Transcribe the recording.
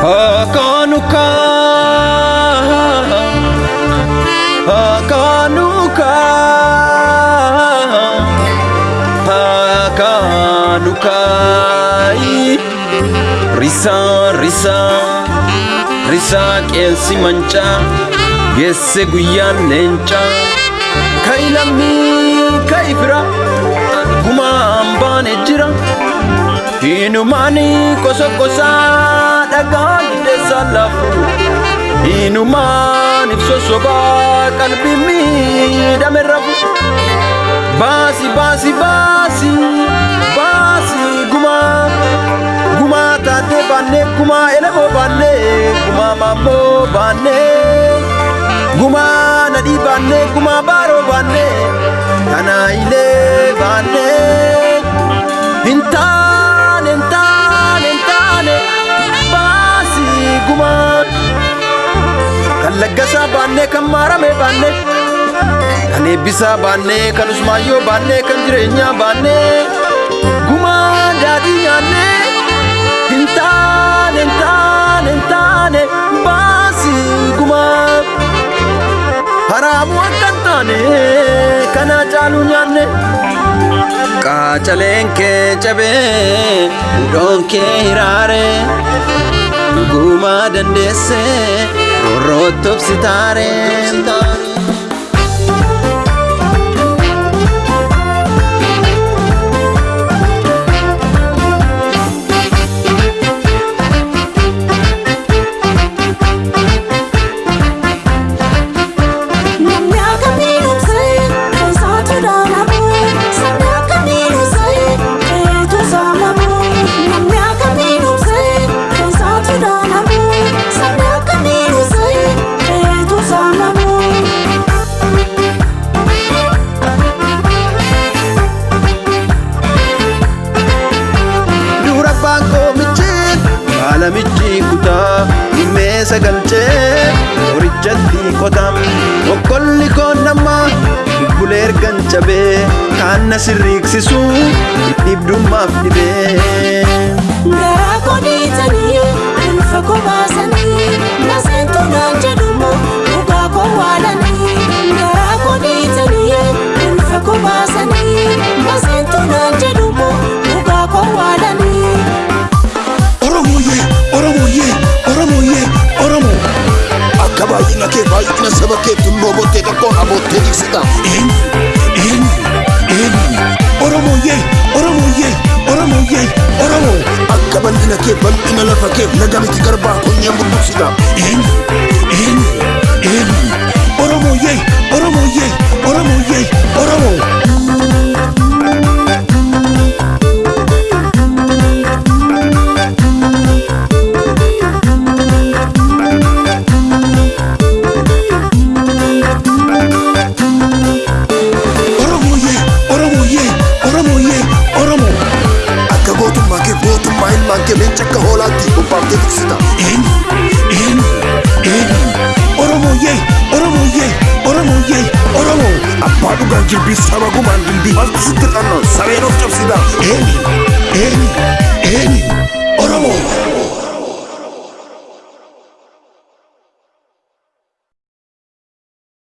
Akanuka Akanuka Akanuka Risa risa Risa qeensi mancaa Geesse guyyaan leencaa Kai lammii Hinumaani kosa kosaa dhagaa giddeessaa laafu Hinumaan ibso sobaa qalbii miidhame rafu Baasi baasi baasi baasi gumaa Gumaa taatee baannee gumaa elemoo baannee gumaa maammoo baannee Gumaa nadhii baannee gumaa baaroo baannee kanaa ilee baannee hin taane laggasaa baannee kan maaramee baannee kan eebbisaa baannee kan usmaayyoo baannee kan jireenyaa baannee gumaa daadhii nyaannee hin taane hin taane hin taane baasii gumaa haraamuu akka hin taane kana caaluu nyaanne. Qaacaleen kee cabee hudhoon kee hiraare dhugumaa dandeesse roorrootti obsitaare. Namni haala michi kutaa dhimmeessa galchee horichatti qotam okkolli koon nama bubbulee ergan cabee kaan na sirriiksisu dhibdummaaf dhibee. Aboottee jigsita. Eenyu, eenyu, eenyu. Oromooyee, Oromooyee, Oromooyee, Oromoo. Akka bal'ina kee bal'ina lafa kee laga miti garbaa konyeen bulbuksita. Eenyu, eenyu, gootummaa ilmaan kee leenca akka hoolaatti bobbaaftee tiksita. Eenyu, eenyu, eenyu. Oromooyee, Oromooyee, Oromooyee, Oromoo. Abbaa dhugaan jilbii saba gumaan dindii maaltu sitti dhannoo sareen of cabsita. Eenyu, eenyu, eenyu. Oromoo.